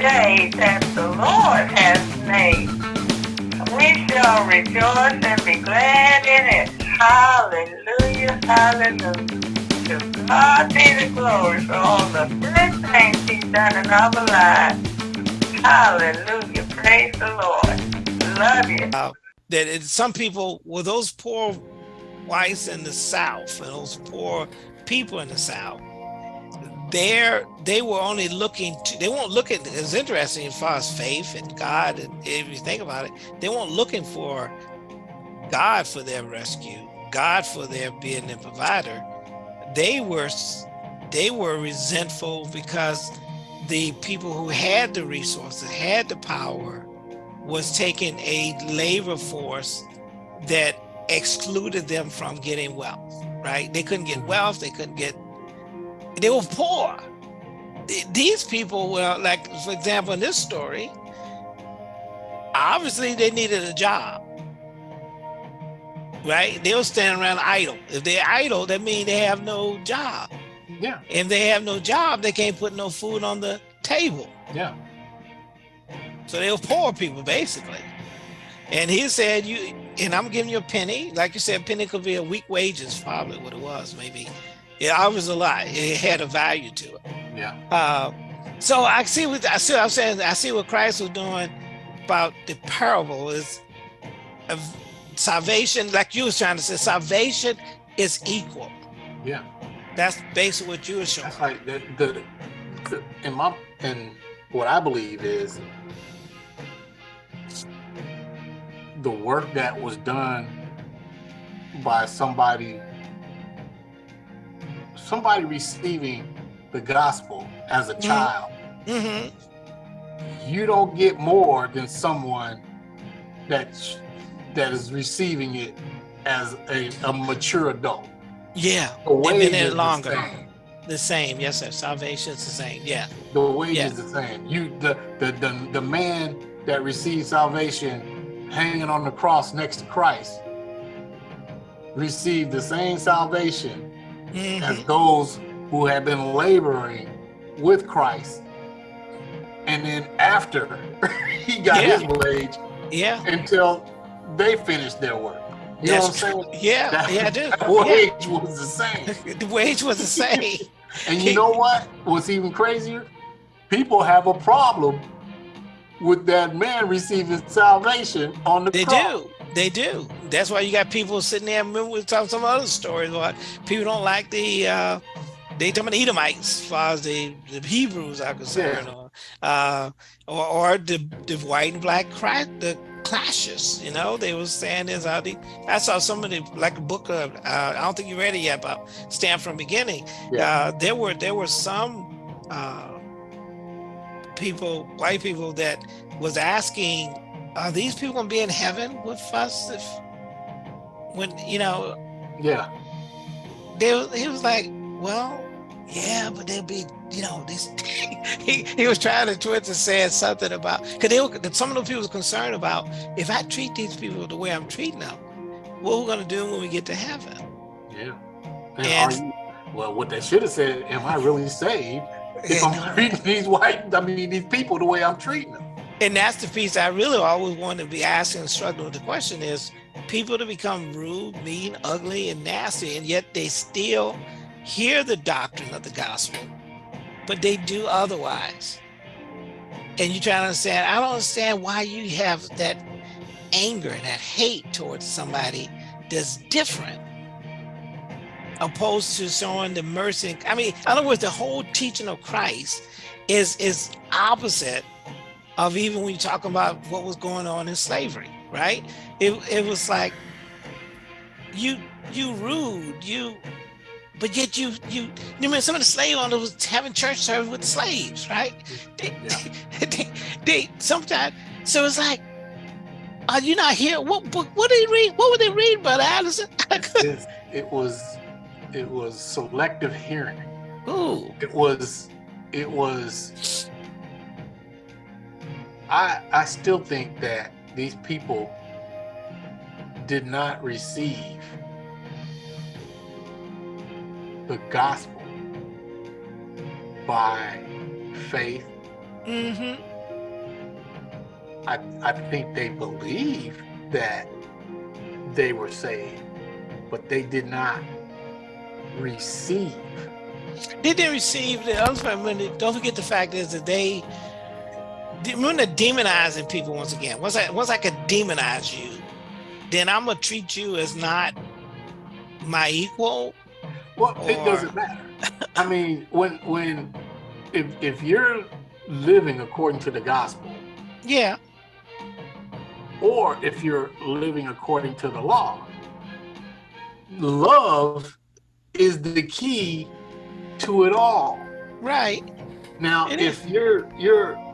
day that the Lord has made. We shall rejoice and be glad in it. Hallelujah, hallelujah. To God be the glory for all the good things he's done in our lives. Hallelujah, praise the Lord. Love you. Uh, that it, some people, well, those poor whites in the South and those poor people in the South, there they were only looking to they weren't looking it's interesting as far as faith and god and if you think about it they weren't looking for god for their rescue god for their being their provider. They were they were resentful because the people who had the resources had the power was taking a labor force that excluded them from getting wealth right? They couldn't get wealth they couldn't get they were poor. These people were like, for example, in this story, obviously they needed a job, right? They were standing around idle. If they're idle, that means they have no job. Yeah. If they have no job, they can't put no food on the table. Yeah. So they were poor people, basically. And he said, "You and I'm giving you a penny. Like you said, a penny could be a week wages, probably what it was, maybe yeah, I was a lot. It had a value to it. Yeah. Uh, so I see what I see. I'm saying I see what Christ was doing about the parable is of salvation. Like you was trying to say, salvation is equal. Yeah. That's basically what you were showing. That's like the, the, the in my and what I believe is the work that was done by somebody somebody receiving the gospel as a mm-hmm. child, mm -hmm. you don't get more than someone that that is receiving it as a, a mature adult. Yeah, the way is longer. The same. the same. yes, sir. Salvation is the same. Yeah, the wage yeah. is the same. You the, the the the man that receives salvation hanging on the cross next to Christ received the same salvation mm -hmm. as those who have been laboring with Christ. And then after he got yeah. his wage, yeah, until they finished their work. You That's know what I'm saying? Yeah, that, yeah, I do. That wage yeah. was the same. the wage was the same. and you know what? What's even crazier? People have a problem with that man receiving salvation on the they cross. do they do that's why you got people sitting there remember we talking some other stories about people don't like the uh they talking about the Edomites as far as the, the Hebrews are concerned yeah. or, uh or, or the, the white and black crash the clashes you know they were saying this how the I saw somebody like a book of uh, I don't think you read it yet but Stamped from Beginning yeah. uh there were there were some uh people, white people that was asking, are these people gonna be in heaven with us if when you know? Yeah. They he was like well yeah but they'll be you know this he, he was trying to twist and saying something about because they were some of the people was concerned about if i treat these people the way i'm treating them what we're going to do when we get to heaven? Yeah. And, and you, well what they should have said am i really saved if I'm treating these white, I mean, these people the way I'm treating them. And that's the piece I really always want to be asking and struggling with the question is people to become rude, mean, ugly, and nasty, and yet they still hear the doctrine of the gospel, but they do otherwise. And you try to understand, I don't understand why you have that anger and that hate towards somebody that's different opposed to showing the mercy. I mean, in other words, the whole teaching of Christ is is opposite of even when you talk about what was going on in slavery, right? It it was like you you rude, you but yet you you you mean some of the slave owners was having church service with the slaves, right? They, yeah. they, they sometimes so it's like are you not here? What what, what did they read? What would they read, Brother Allison? it, it was it was selective hearing. Ooh. It was it was I I still think that these people did not receive the gospel by faith mm -hmm. I, I think they believe that they were saved, but they did not receive. Did they receive the other don't forget the fact is that they when they're demonizing people once again, once I once I could demonize you, then I'm gonna treat you as not my equal. Well, or... it doesn't matter. I mean, when when if if you're living according to the gospel, yeah, or if you're living according to the law, love is the key to it all. Right. Now, it if is. you're you're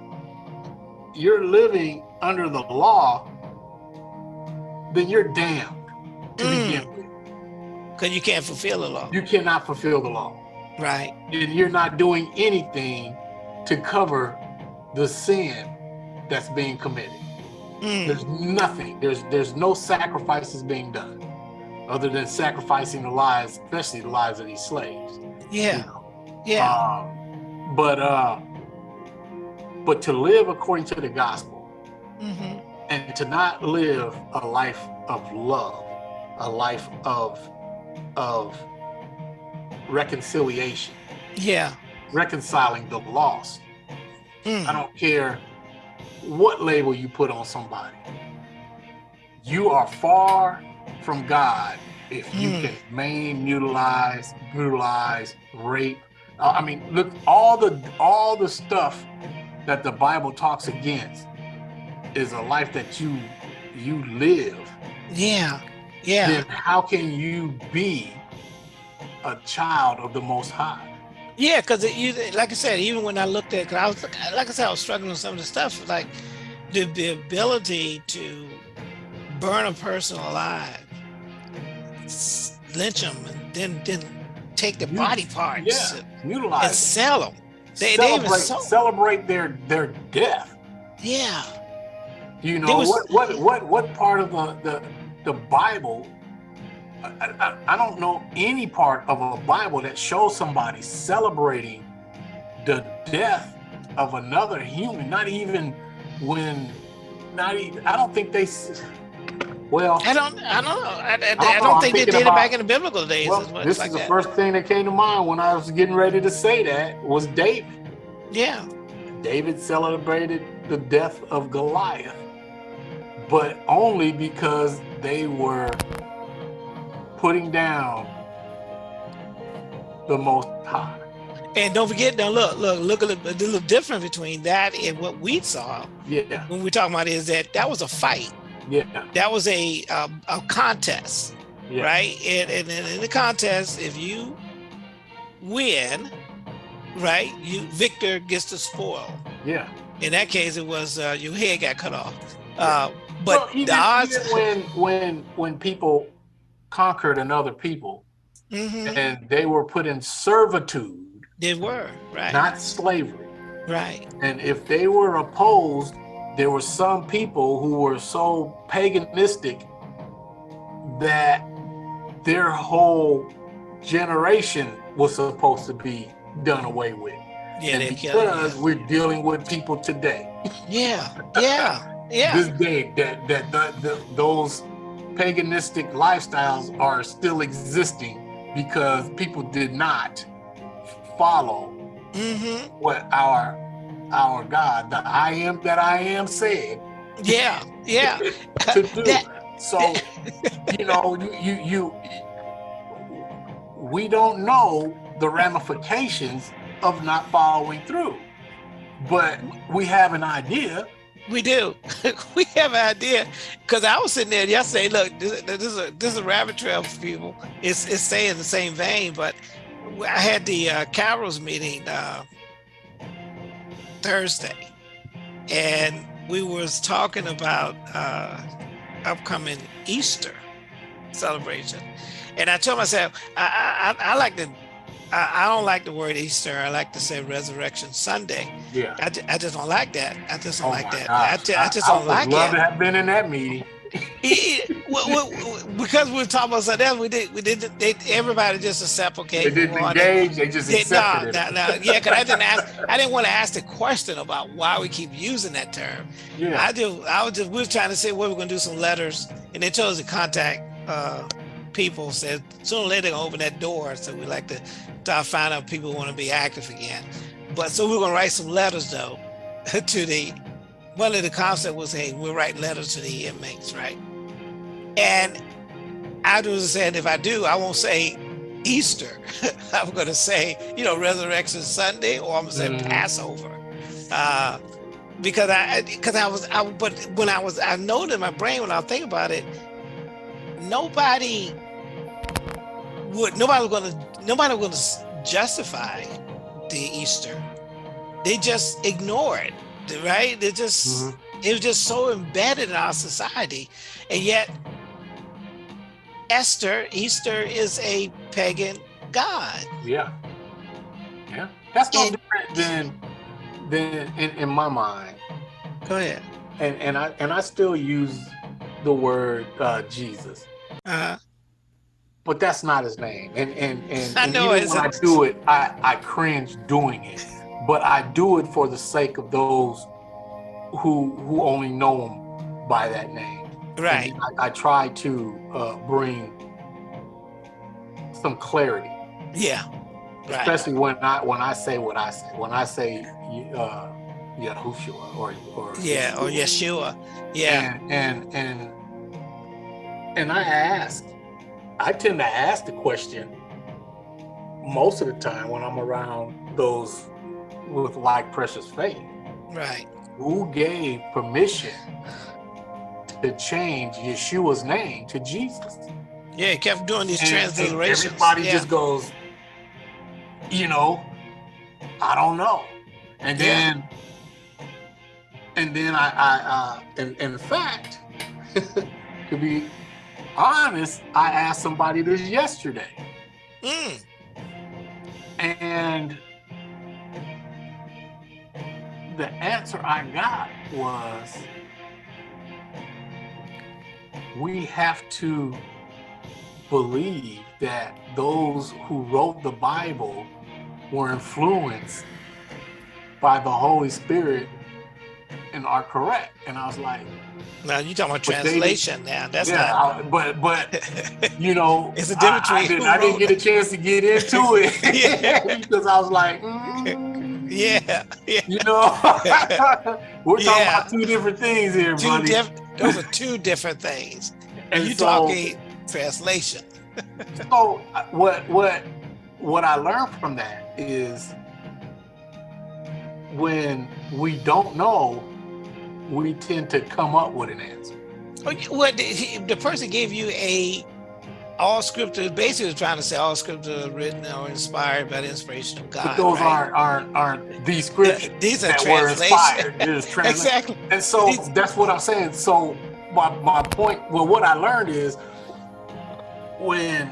you're living under the law, then you're damned to mm. begin with. Because you can't fulfill the law. You cannot fulfill the law. Right. And you're not doing anything to cover the sin that's being committed. Mm. There's nothing. There's there's no sacrifices being done other than sacrificing the lives, especially the lives of these slaves. Yeah. You know? Yeah. Um, but uh but to live according to the gospel mm -hmm. and to not live a life of love, a life of of reconciliation. Yeah. Reconciling the lost. Mm. I don't care what label you put on somebody. You are far from God if you mm. can maim, mutilize, brutalize, rape. Uh, I mean, look, all the all the stuff that the Bible talks against is a life that you you live. Yeah. Yeah. Then how can you be a child of the Most High? Yeah, because like I said, even when I looked at, cause I was like I said, I was struggling with some of the stuff, like the, the ability to burn a person alive, lynch them, and then then take the body parts, yeah, and sell them. They, celebrate, they so... celebrate their their death. Yeah. You know was... what what what what part of the the, the Bible? I, I, I don't know any part of a Bible that shows somebody celebrating the death of another human. Not even when, not even. I don't think they well, I don't, I don't know. I, I, I don't, I don't think they did about, it back in the biblical days. Well, this like is the that. first thing that came to mind when I was getting ready to say that was David. Yeah. David celebrated the death of Goliath, but only because they were putting down the Most High. And don't forget, now look, look, look a little, a little different between that and what we saw. Yeah. When we're talking about is that that was a fight. Yeah. That was a um, a contest, yeah. right? And, and, and in the contest, if you win, right, you victor gets the spoil. Yeah. In that case, it was uh, your head got cut off. Uh, but well, even, the odds even when when when people conquered another people mm -hmm. and they were put in servitude. They were right. Not slavery. Right. And if they were opposed there were some people who were so paganistic that their whole generation was supposed to be done away with. Yeah, and because we're dealing with people today. Yeah, yeah, yeah. this day that that the, the, those paganistic lifestyles are still existing because people did not follow mm -hmm. what our our God, the I am that I am said. Yeah, yeah. to do. That, so, you know, you, you, you, we don't know the ramifications of not following through, but we have an idea. We do. we have an idea because I was sitting there yesterday. Look, this, this, is a this is a rabbit trail for people. It's it's saying the same vein, but I had the uh, Carol's meeting uh, Thursday, and we was talking about uh, upcoming Easter celebration, and I told myself I, I, I like to. I, I, don't like the word Easter. I like to say Resurrection Sunday. Yeah. I, I just don't like that. I just don't oh like that. I, I, just don't like it. I would love to have been in that meeting. Because we are talking about something else, we did, we did, they, everybody just accept, okay. They didn't engage, they just accepted no, it. No, no, yeah, because I didn't ask, I didn't want to ask the question about why we keep using that term. Yeah. I do, I was just, we were trying to say, well, we're going to do some letters, and they told us to contact uh, people, said sooner or later they're going to open that door, so we like to, start find out people want to be active again. But so we're going to write some letters, though, to the, one of the concept was, hey, we'll write letters to the inmates, right? And I was saying, if I do, I won't say Easter. I'm going to say, you know, Resurrection Sunday, or I'm going to say mm. Passover. Uh, because I, because I was, I, but when I was, I know in my brain when I think about it, nobody would, nobody was going to, nobody was going to justify the Easter. They just ignore it, right? They just, mm -hmm. it was just so embedded in our society. And yet Esther, Easter is a pagan god. Yeah. Yeah. That's no and, different than than in, in my mind. Go ahead. And and I and I still use the word uh, Jesus. Uh-huh. But that's not his name. And and and, I know even when I do it, I, I cringe doing it. But I do it for the sake of those who who only know him by that name. Right. I, I, try to uh, bring some clarity. Yeah. Right. Especially when I when I say what I say. When I say uh, Yahushua or or yeah Yeshua. or Yeshua. Yeah. And, and and and I ask, I tend to ask the question most of the time when I'm around those with like precious faith. Right. Who gave permission to change Yeshua's name to Jesus. Yeah, he kept doing these and, transliterations. everybody yeah. just goes, you know, I don't know. And then, yeah. and then I, I uh, in, in fact, to be honest, I asked somebody this yesterday. Mm. And the answer I got was, we have to believe that those who wrote the Bible were influenced by the Holy Spirit and are correct. And I was like, now you talking about translation now. That's yeah, not I, but but you know it's a difference I, I, didn't, I didn't get a chance to get into it because I was like, mm, yeah, yeah, you know, we're talking yeah. about two different things here, two buddy. Those are two different things. And you so, talking translation. so uh, what what what I learned from that is when we don't know, we tend to come up with an answer. Oh, well, the, the person gave you a all scripture basically trying to say all scripture is written or inspired by the inspiration of God. But those right? aren't aren't aren't these scriptures these are that were inspired. exactly. And so these, that's what I'm saying. So my my point, well, what I learned is when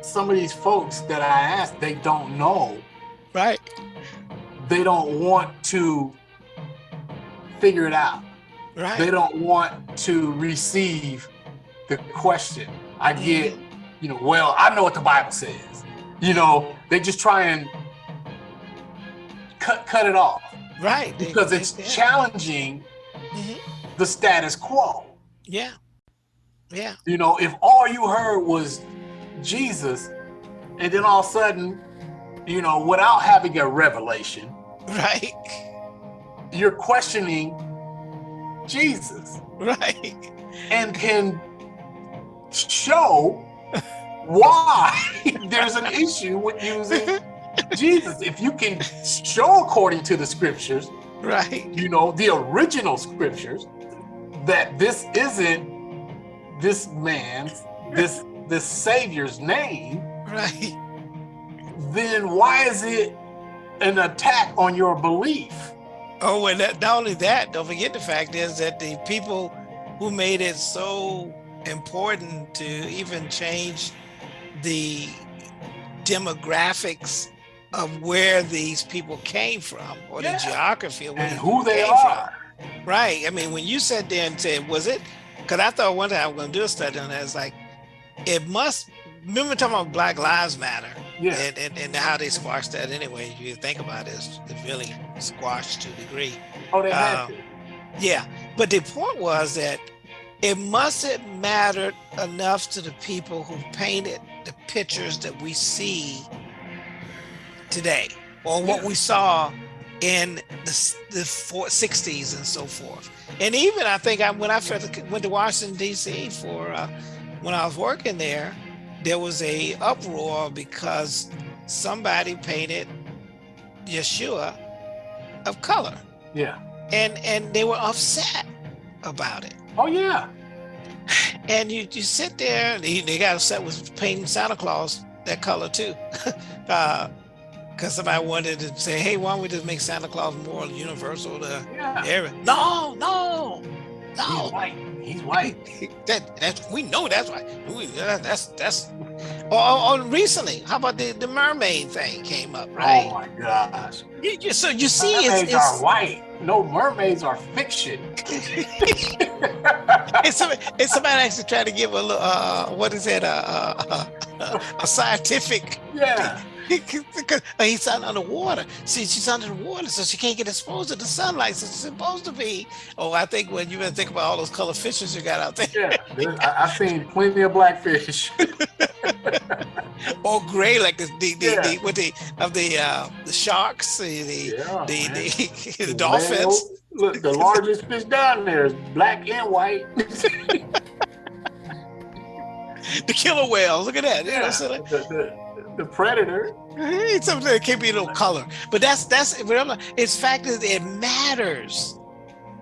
some of these folks that I asked, they don't know. Right. They don't want to figure it out. Right. They don't want to receive the question. I get, you know, well, I know what the Bible says. You know, they just try and cut cut it off. Right. Because they, it's they, challenging mm -hmm. the status quo. Yeah. Yeah. You know, if all you heard was Jesus, and then all of a sudden, you know, without having a revelation, right, you're questioning Jesus, right, and can show why there's an issue with using Jesus. If you can show according to the scriptures, right, you know, the original scriptures, that this isn't this man's, this this savior's name, right, then why is it an attack on your belief? Oh, and that, not only that, don't forget the fact is that the people who made it so important to even change the demographics of where these people came from or yeah. the geography of where and who they are. From. Right. I mean, when you sat there and said, was it? Because I thought one time I was going to do a study on that. It's like, it must, remember talking about Black Lives Matter? Yeah. And, and, and how they squashed that anyway. You think about it, it's, really squashed to a degree. Oh, they had um, to. Yeah. But the point was that it mustn't mattered enough to the people who painted the pictures that we see today or what we saw in the, the 60s and so forth. And even I think I, when I first went to Washington, D.C. for uh, when I was working there, there was a uproar because somebody painted Yeshua of color. Yeah. And and they were upset about it. Oh yeah. And you you sit there and they got upset with painting Santa Claus that color too. uh, because somebody wanted to say, hey, why don't we just make Santa Claus more universal to yeah. everyone? No, no, no. He's white. He's white. that that's we know that's why. We, that, that's that's. Or, or, recently, how about the the mermaid thing came up, right? Oh my gosh. You, you, so you see, mermaids it's, it's, are white. No, mermaids are fiction. it's, somebody, it's somebody actually trying to give a little, uh, what is it, uh, uh, uh, a scientific yeah he's underwater. See, she's under the water, so she can't get exposed to the sunlight. So she's supposed to be. Oh, I think when you been think about all those color fishes you got out there. Yeah, I, have seen plenty of blackfish. Or gray, like the the, the, yeah. the with the of the uh, the sharks, the yeah, the, the, the, the dolphins. Look, the largest fish down there is black and white. the killer whales. Look at that. Yeah, you know, so the, the, the predator. Something that can't be little color, but that's that's it's fact that it matters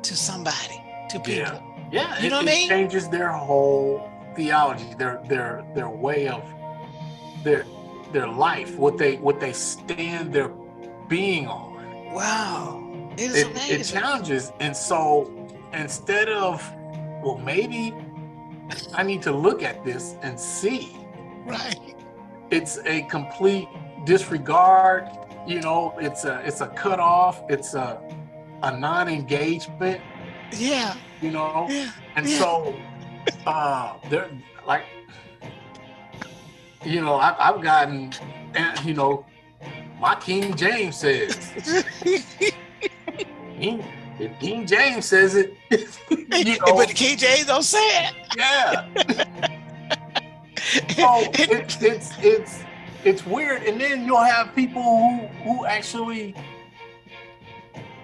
to somebody, to people. Yeah, yeah. You it, know what I mean? Changes their whole theology, their their their way of their their life, what they what they stand their being on. Wow, it, it challenges, and so instead of well, maybe I need to look at this and see. Right it's a complete disregard. You know, it's a it's a cutoff. It's a a non-engagement. Yeah. You know, yeah. and yeah. so uh, they're like, you know, I, I've gotten, you know, my King James says. King, if King James says it, you know, but the King James don't say it. Yeah. so it, it's it's it's weird, and then you'll have people who who actually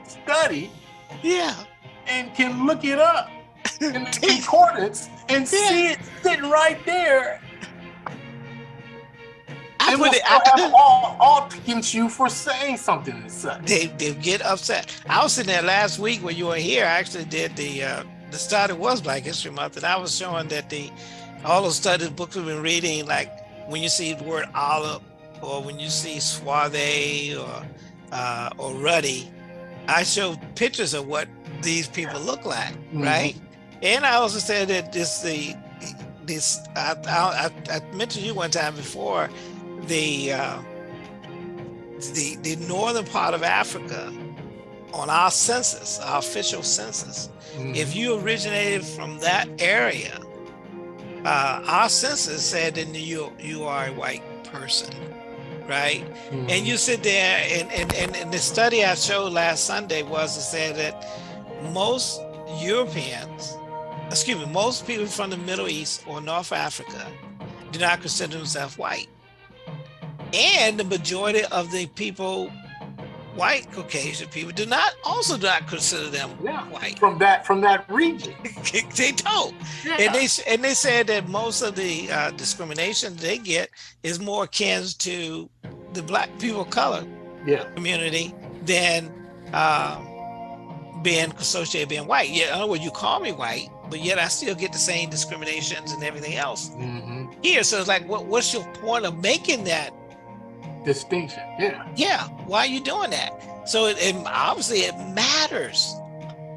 study, yeah, and can look it up in the concordance and see it sitting right there. I and it, I, have all, all against you for saying something as such. They, they get upset. I was sitting there last week when you were here. I actually did the uh, the study was Black History Month, and I was showing that the all those studies books we've been reading, like when you see the word olive or when you see suave or uh, or ruddy, I show pictures of what these people look like, mm -hmm. right? And I also said that this the this I, I, I mentioned you one time before the uh, the the northern part of Africa on our census, our official census, mm -hmm. if you originated from that area, uh, our census said that you you are a white person, right? Mm -hmm. And you sit there and, and, and, and the study I showed last Sunday was to say that most Europeans, excuse me, most people from the Middle East or North Africa do not consider themselves white. And the majority of the people white Caucasian people do not also do not consider them yeah, white from that from that region. they don't, yeah. and they and they said that most of the uh, discrimination they get is more akin to the black people of color yeah. community than uh, being associated being white. Yeah, in other words, you call me white, but yet I still get the same discriminations and everything else mm -hmm. here. So it's like, what, what's your point of making that distinction. Yeah. Yeah. Why are you doing that? So it, it obviously it matters.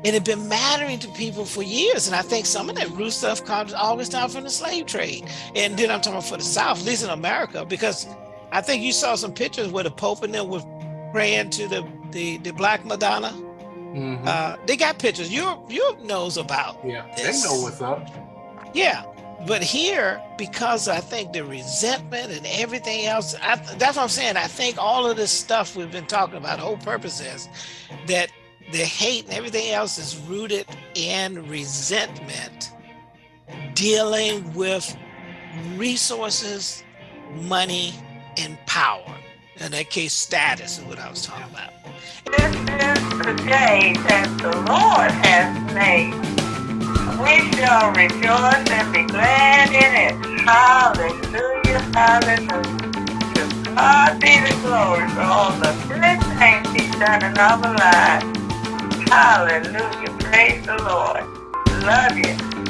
And it's been mattering to people for years. And I think some of that root stuff comes always down from the slave trade. And then I'm talking about for the South, at least in America, because I think you saw some pictures where the Pope and them was praying to the, the, the Black Madonna. Mm-hmm. Uh, they got pictures. Europe, Europe knows about. Yeah, this. they know what's up. Yeah, but here, because I think the resentment and everything else, I, that's what I'm saying. I think all of this stuff we've been talking about, the whole purpose is that the hate and everything else is rooted in resentment, dealing with resources, money, and power. In that case, status is what I was talking about. This is the day that the Lord has made. We shall rejoice and be glad in it. Hallelujah, hallelujah. To God be the glory for all the good things he's done in our lives. Hallelujah, praise the Lord. Love you.